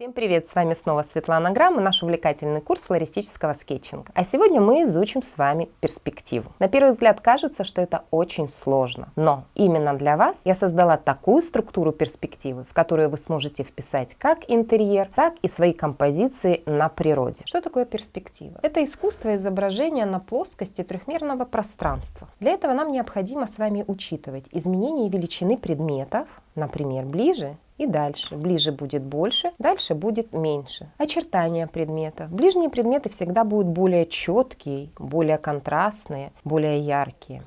Всем привет! С вами снова Светлана Грамм наш увлекательный курс флористического скетчинга. А сегодня мы изучим с вами перспективу. На первый взгляд кажется, что это очень сложно, но именно для вас я создала такую структуру перспективы, в которую вы сможете вписать как интерьер, так и свои композиции на природе. Что такое перспектива? Это искусство изображения на плоскости трехмерного пространства. Для этого нам необходимо с вами учитывать изменение величины предметов, например, ближе и дальше. Ближе будет больше, дальше будет меньше. Очертания предмета. Ближние предметы всегда будут более четкие, более контрастные, более яркие.